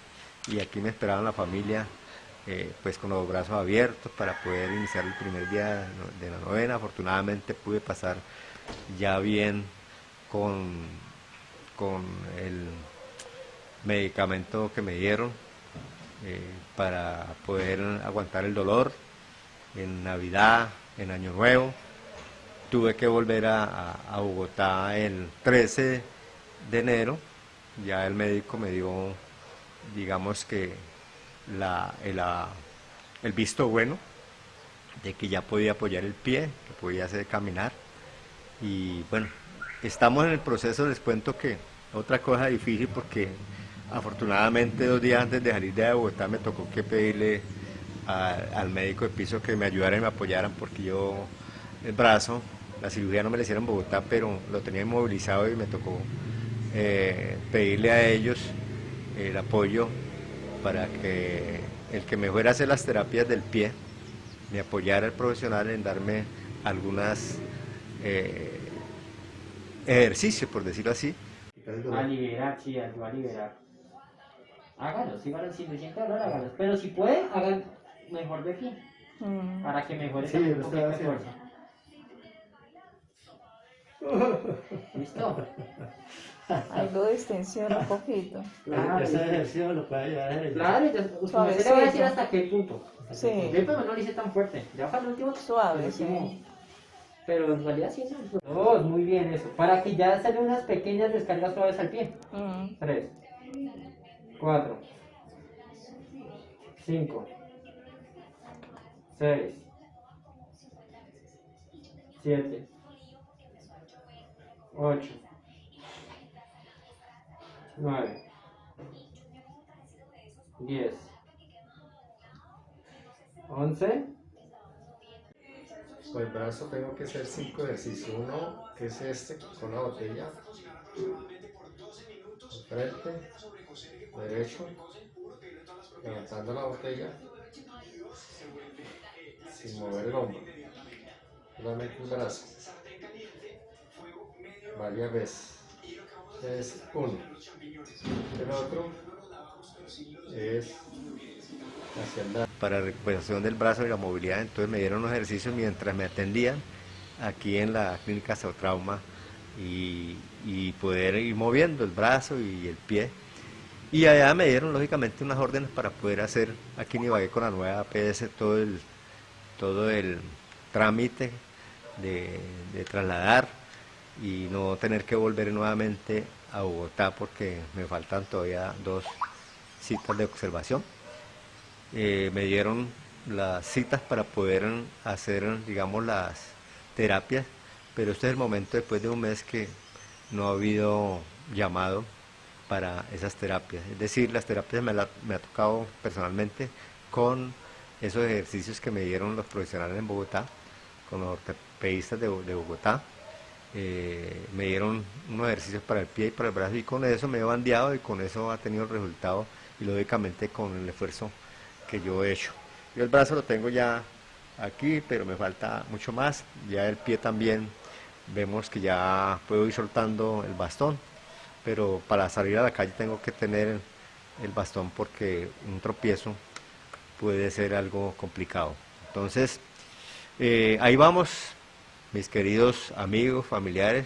y aquí me esperaban la familia eh, pues con los brazos abiertos para poder iniciar el primer día de la novena. Afortunadamente pude pasar ya bien con con el medicamento que me dieron eh, para poder aguantar el dolor en Navidad, en Año Nuevo. Tuve que volver a, Bogotá el 13 de enero. Ya el médico me dio, digamos que, la, el, el visto bueno de que ya podía apoyar el pie, que podía hacer caminar. Y bueno, estamos en el proceso, les cuento que otra cosa difícil porque afortunadamente dos días antes de salir de Bogotá me tocó que pedirle al médico de piso que me ayudara y me apoyaran porque yo el brazo, la cirugía no me la hicieron en Bogotá, pero lo tenía inmovilizado y me tocó eh, pedirle a ellos el apoyo para que el que me fuera a hacer las terapias del pie me apoyara el profesional en darme algunas eh, ejercicios, por decirlo así. A liberar, sí, a liberar. Sígalos, si se siente dolor, hágalos. Pero si puede, hagan mejor de pie. Mm. Para que mejore sí, un poquito de fuerza. ¿Listo? Algo de extensión un poquito. Claro, ese ejercicio lo puede ayudar a Claro, usted le va a decir hasta qué punto. Sí. Yo no lo hice tan fuerte. Ya para el último. Suave, sí. Pero en realidad sí es Dos, muy bien eso. Para que ya salen unas pequeñas descargas suaves al pie. Mm. Tres. Cuatro. Cinco. Seis. Siete. Ocho. 9, 10, 11. Con el brazo tengo que hacer 5 ejercicios. Uno, que es este, con la botella. frente, derecho, levantando la botella, sin mover el hombro. Solamente el brazo. Varias veces es uno. El otro es hacia Para recuperación del brazo y la movilidad, entonces me dieron unos ejercicios mientras me atendían aquí en la clínica Trauma y, y poder ir moviendo el brazo y el pie. Y allá me dieron lógicamente unas órdenes para poder hacer aquí en Ibagué con la nueva APS todo el, todo el trámite de trasladar y no tener que volver nuevamente a Bogotá porque me faltan todavía dos citas de observación. Eh, me dieron las citas para poder hacer, digamos, las terapias, pero este es el momento después de un mes que no ha habido llamado para esas terapias. Es decir, las terapias me, me ha tocado personalmente con esos ejercicios que me dieron los profesionales en Bogotá, con los ortopedistas de Bogotá, eh, me dieron unos ejercicios para el pie y para el brazo y con eso me he bandeado y con eso ha tenido el resultado y lógicamente con el esfuerzo que yo he hecho. Yo el brazo lo tengo ya aquí, pero me falta mucho más. Ya el pie también vemos que ya puedo ir soltando el bastón, pero para salir a la calle tengo que tener el bastón porque un tropiezo puede ser algo complicado. Entonces, eh, ahí vamos, mis queridos amigos, familiares,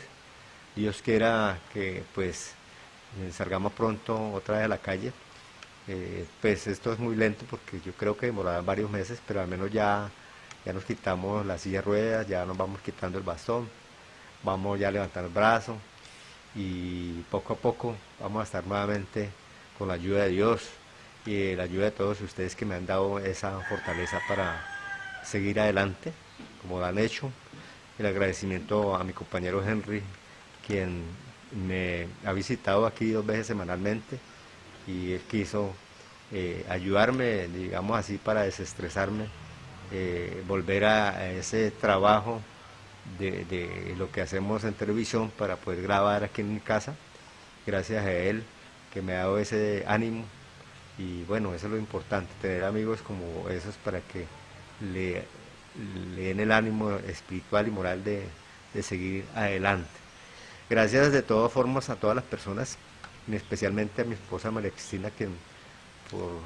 Dios quiera que pues salgamos pronto otra vez a la calle. Eh, pues esto es muy lento porque yo creo que demorará varios meses, pero al menos ya, ya nos quitamos la silla de ruedas, ya nos vamos quitando el bastón, vamos ya a levantar el brazo y poco a poco vamos a estar nuevamente con la ayuda de Dios y la ayuda de todos ustedes que me han dado esa fortaleza para seguir adelante, como lo han hecho el agradecimiento a mi compañero Henry, quien me ha visitado aquí dos veces semanalmente y él quiso eh, ayudarme, digamos así, para desestresarme, eh, volver a, ese trabajo de, lo que hacemos en televisión para poder grabar aquí en mi casa, gracias a él que me ha dado ese ánimo y bueno, eso es lo importante, tener amigos como esos para que le le den el ánimo espiritual y moral de, seguir adelante. Gracias de todas formas a todas las personas, especialmente a mi esposa María Cristina, que por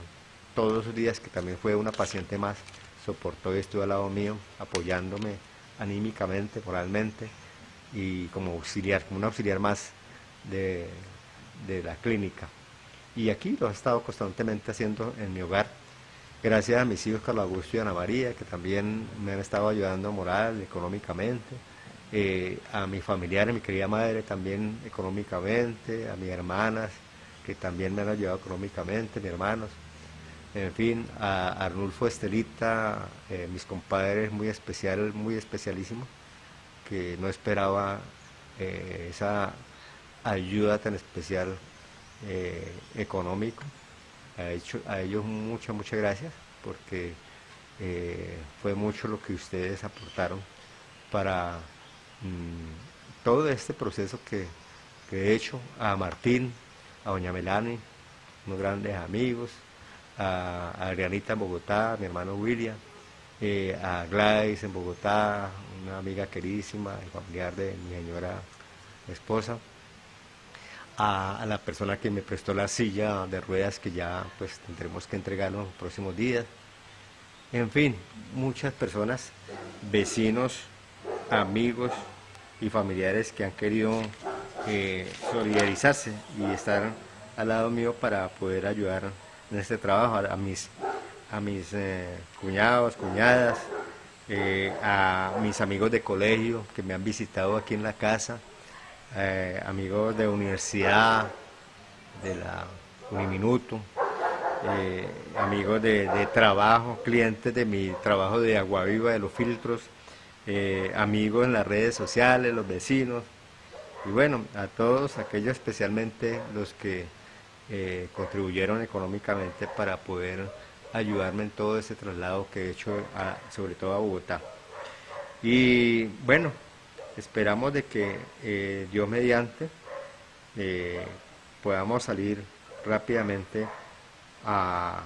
todos los días, que también fue una paciente más, soportó y estuvo al lado mío, apoyándome anímicamente, moralmente, y como auxiliar, como un auxiliar más de, de la clínica. Y aquí lo he estado constantemente haciendo en mi hogar, Gracias a mis hijos Carlos Augusto y Ana María, que también me han estado ayudando moral, económicamente. Eh, a mis familiares, mi querida madre también económicamente, a mis hermanas, que también me han ayudado económicamente, mis hermanos. En fin, a Arnulfo Estelita, eh, mis compadres muy especial, muy especialísimos, que no esperaba eh, esa ayuda tan especial económico. A, a ellos muchas, muchas gracias porque eh, fue mucho lo que ustedes aportaron para mm, todo este proceso que, he hecho. A Martín, a Doña Melanie, unos grandes amigos, a, Adrianita en Bogotá, a mi hermano William, eh, a Gladys en Bogotá, una amiga queridísima y familiar de mi señora esposa, a, la persona que me prestó la silla de ruedas que ya pues tendremos que entregar en los próximos días. En fin, muchas personas, vecinos, amigos y familiares que han querido eh, solidarizarse y estar al lado mío para poder ayudar en este trabajo a, mis, a mis eh, cuñados, cuñadas, eh, a mis amigos de colegio que me han visitado aquí en la casa, eh, amigos de universidad, de la Uniminuto, eh, amigos de, trabajo, clientes de mi trabajo de agua viva, de los filtros, eh, amigos en las redes sociales, los vecinos, y bueno, a todos aquellos especialmente los que contribuyeron económicamente para poder ayudarme en todo ese traslado que he hecho, sobre todo a Bogotá. Y bueno, Esperamos de que eh, Dios mediante eh, podamos salir rápidamente a,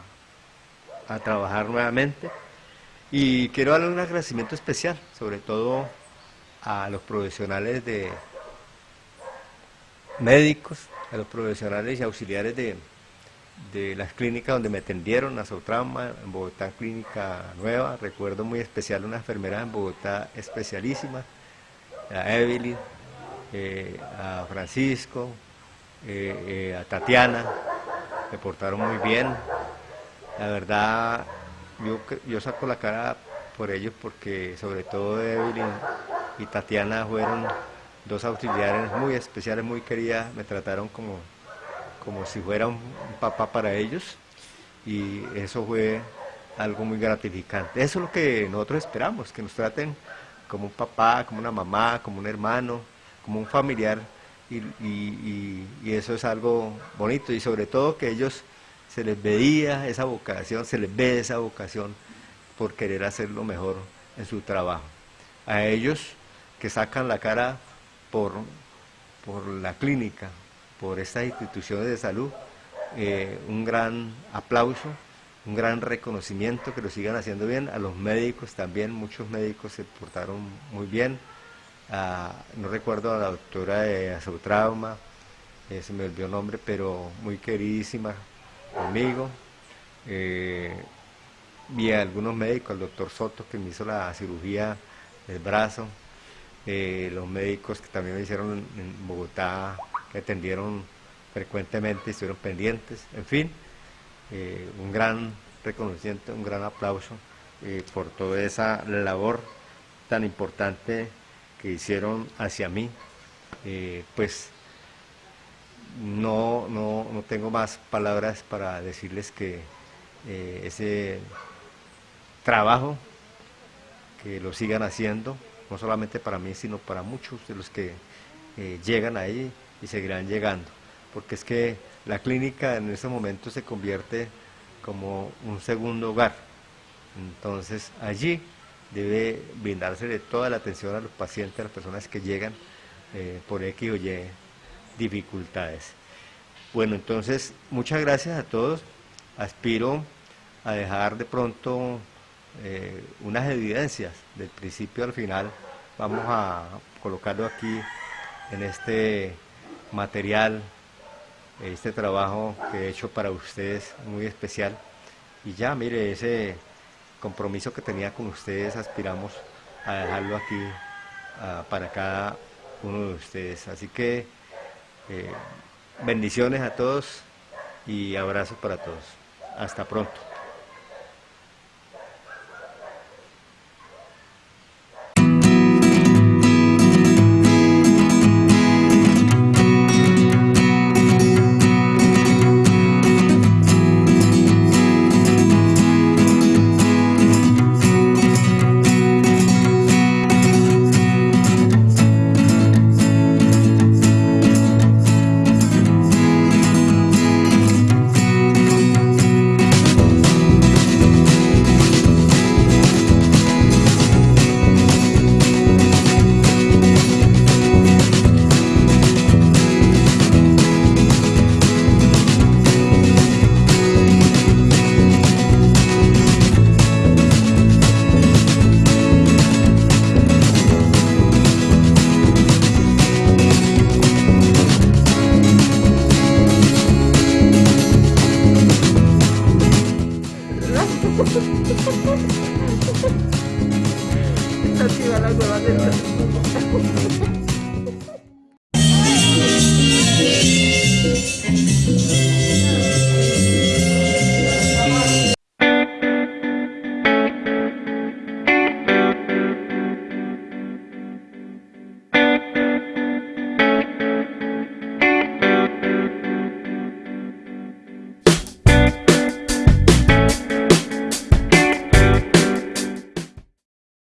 trabajar nuevamente. Y quiero darle un agradecimiento especial, sobre todo a los profesionales de médicos, a los profesionales y auxiliares de, las clínicas donde me atendieron, a Sotrauma, en Bogotá, clínica nueva. Recuerdo muy especial una enfermera en Bogotá especialísima, a Evelyn, eh, a Francisco, eh, eh, a Tatiana, me portaron muy bien. La verdad, yo, yo saco la cara por ellos porque sobre todo Evelyn y Tatiana fueron dos auxiliares muy especiales, muy queridas, me trataron como, como si fuera un papá para ellos y eso fue algo muy gratificante. Eso es lo que nosotros esperamos, que nos traten como un papá, como una mamá, como un hermano, como un familiar, y, eso es algo bonito, y sobre todo que ellos se les veía esa vocación, se les ve esa vocación por querer hacer lo mejor en su trabajo. A ellos que sacan la cara por, por la clínica, por estas instituciones de salud, eh, un gran aplauso un gran reconocimiento, que lo sigan haciendo bien. A los médicos también, muchos médicos se portaron muy bien. no recuerdo a la doctora de Azotrauma, eh, se me olvidó el nombre, pero muy queridísima conmigo. Eh, vi a algunos médicos, al doctor Soto que me hizo la cirugía del brazo, eh, los médicos que también me hicieron en Bogotá, que atendieron frecuentemente, estuvieron pendientes, en fin. Eh, un gran reconocimiento, un gran aplauso eh, por toda esa labor tan importante que hicieron hacia mí. Eh, pues no, no, no, tengo más palabras para decirles que ese trabajo, que lo sigan haciendo, no solamente para mí, sino para muchos de los que llegan ahí y seguirán llegando porque es que la clínica en ese momento se convierte como un segundo hogar. Entonces allí debe brindarse toda la atención a los pacientes, a las personas que llegan eh, por X o Y dificultades. Bueno, entonces muchas gracias a todos. Aspiro a dejar de pronto eh, unas evidencias del principio al final. Vamos a colocarlo aquí en este material este trabajo que he hecho para ustedes muy especial. Y ya, mire, ese compromiso que tenía con ustedes, aspiramos a dejarlo aquí para cada uno de ustedes. Así que eh, bendiciones a todos y abrazos para todos. Hasta pronto.